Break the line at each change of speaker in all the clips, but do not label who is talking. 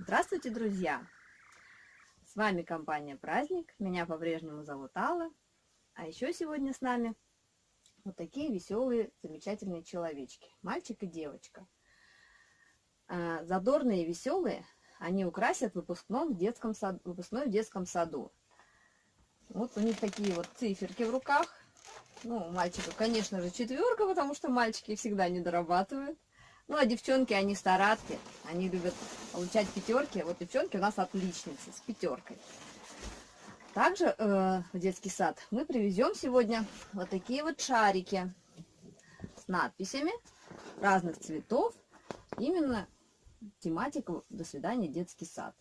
Здравствуйте, друзья! С вами компания Праздник. Меня по-прежнему зовут Алла. А еще сегодня с нами вот такие веселые, замечательные человечки. Мальчик и девочка. А, задорные и веселые они украсят выпускном в детском саду, выпускной в детском саду. Вот у них такие вот циферки в руках. Ну, у мальчика, конечно же, четверка, потому что мальчики всегда не дорабатывают. Ну, а девчонки, они старатки, они любят получать пятерки. Вот девчонки у нас отличницы с пятеркой. Также э, в детский сад мы привезем сегодня вот такие вот шарики с надписями разных цветов. Именно тематика «До свидания, детский сад».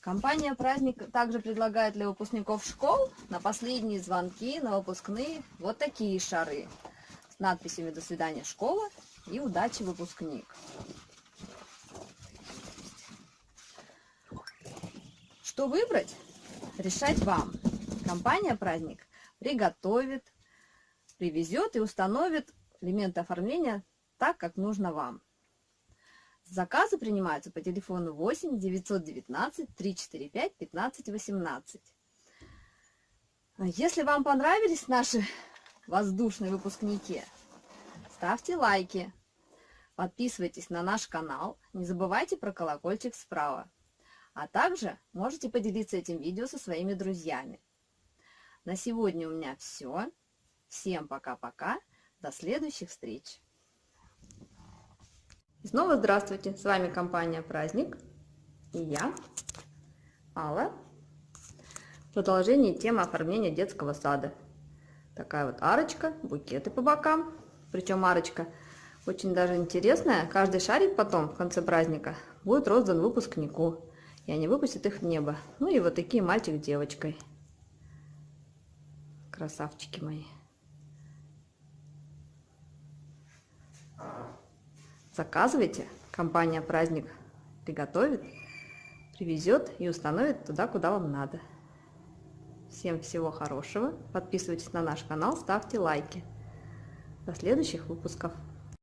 Компания «Праздник» также предлагает для выпускников школ на последние звонки, на выпускные вот такие шары с надписями «До свидания, школа» и удачи, выпускник. Что выбрать? Решать вам. Компания «Праздник» приготовит, привезет и установит элементы оформления так, как нужно вам. Заказы принимаются по телефону 8 919 345 15 18. Если вам понравились наши воздушные выпускники, ставьте лайки, Подписывайтесь на наш канал, не забывайте про колокольчик справа. А также можете поделиться этим видео со своими друзьями. На сегодня у меня все. Всем пока-пока. До следующих встреч. И снова здравствуйте. С вами компания Праздник. И я, Алла. Продолжение темы оформления детского сада. Такая вот арочка, букеты по бокам. Причем арочка очень даже интересная. Каждый шарик потом, в конце праздника, будет роздан выпускнику. И они выпустят их в небо. Ну и вот такие мальчик с девочкой. Красавчики мои. Заказывайте. Компания «Праздник» приготовит, привезет и установит туда, куда вам надо. Всем всего хорошего. Подписывайтесь на наш канал, ставьте лайки. До следующих выпусков.